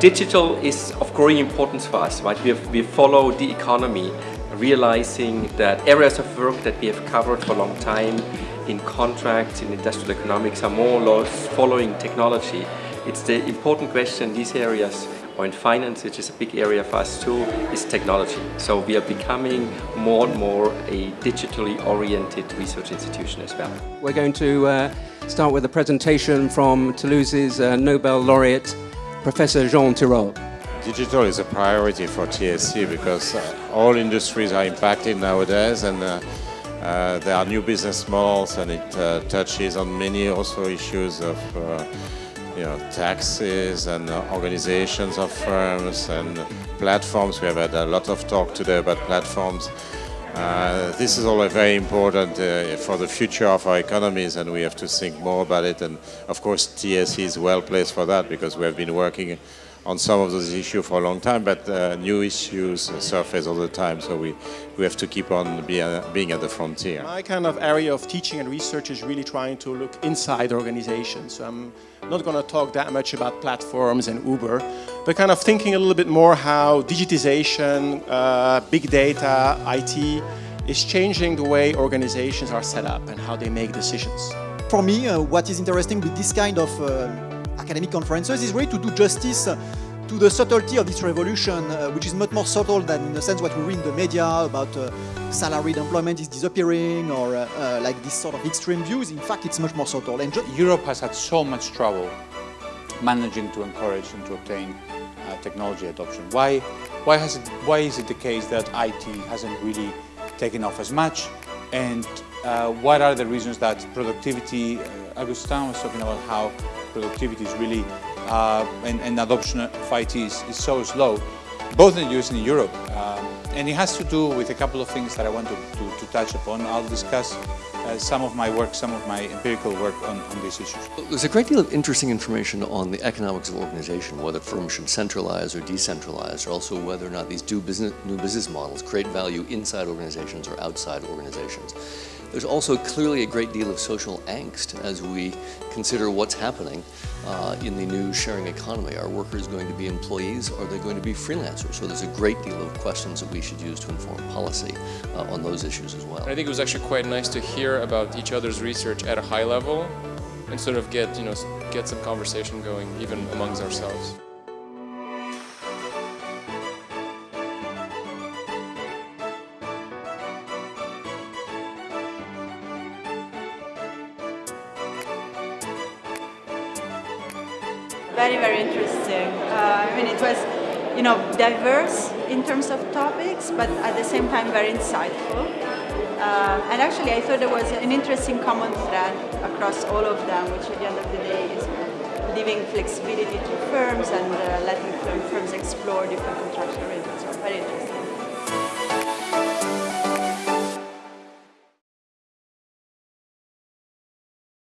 Digital is of growing importance for us, right? We, have, we follow the economy, realizing that areas of work that we have covered for a long time in contracts, in industrial economics are more or less following technology. It's the important question in these areas or in finance, which is a big area for us too, is technology. So we are becoming more and more a digitally oriented research institution as well. We're going to uh, start with a presentation from Toulouse's uh, Nobel laureate Professor Jean Tirole. Digital is a priority for TSE because uh, all industries are impacted nowadays and uh, uh, there are new business models and it uh, touches on many also issues of uh, you know, taxes and uh, organizations of firms and platforms. We have had a lot of talk today about platforms. Uh, this is all very important uh, for the future of our economies and we have to think more about it. And of course TSE is well placed for that because we have been working on some of those issues for a long time but uh, new issues surface all the time so we, we have to keep on be, uh, being at the frontier. My kind of area of teaching and research is really trying to look inside organizations. I'm not going to talk that much about platforms and Uber but kind of thinking a little bit more how digitization, uh, big data, IT is changing the way organizations are set up and how they make decisions. For me, uh, what is interesting with this kind of uh, academic conferences is really to do justice to the subtlety of this revolution, uh, which is much more subtle than in the sense what we read in the media about uh, salaried employment is disappearing or uh, uh like this sort of extreme views. In fact, it's much more subtle. And Europe has had so much trouble managing to encourage and to obtain uh, technology adoption. Why, why, has it, why is it the case that IT hasn't really taken off as much? And uh, what are the reasons that productivity, uh, Augustin was talking about how productivity is really, uh, and, and, adoption of IT is, is, so slow, both in the US and in Europe. Um, and it has to do with a couple of things that I want to, to, to touch upon. I'll discuss uh, some of my work, some of my empirical work on, on these issues. There's a great deal of interesting information on the economics of organization, whether firms should centralize or decentralize, or also whether or not these business, new business models create value inside organizations or outside organizations. There's also clearly a great deal of social angst as we consider what's happening uh, in the new sharing economy. Are workers going to be employees or are they going to be freelancers? So there's a great deal of questions that we should use to inform policy uh, on those issues as well. I think it was actually quite nice to hear about each other's research at a high level and sort of get, you know, get some conversation going even amongst ourselves. Very, very interesting. Uh, I mean, it was, you know, diverse in terms of topics, but at the same time very insightful. Uh, and actually, I thought there was an interesting common thread across all of them, which at the end of the day is giving flexibility to firms and uh, letting firms explore different contractual arrangements. So very interesting.